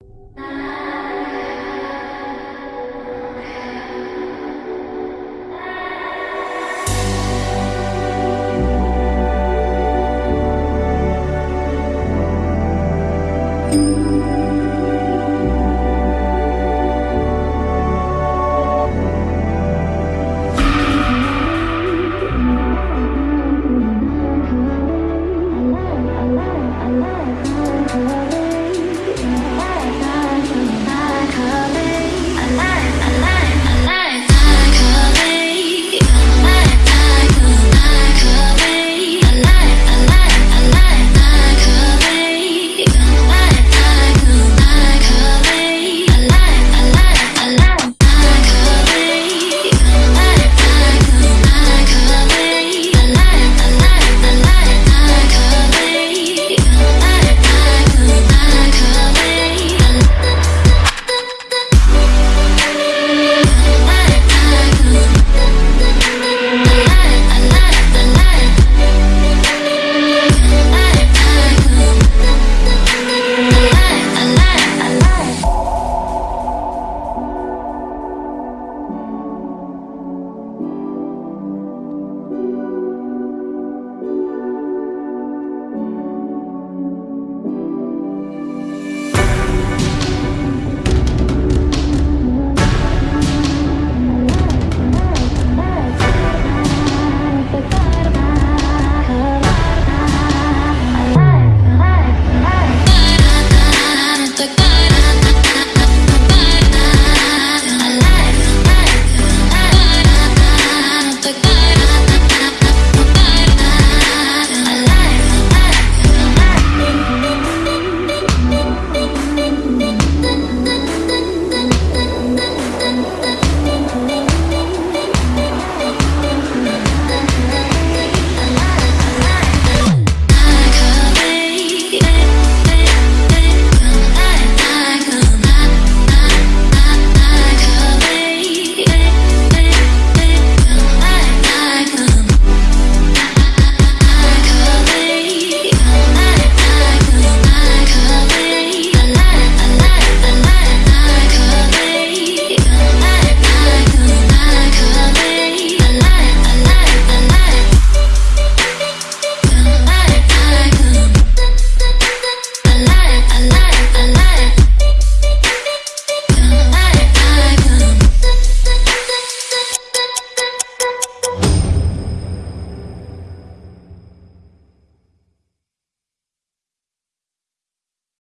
Bye.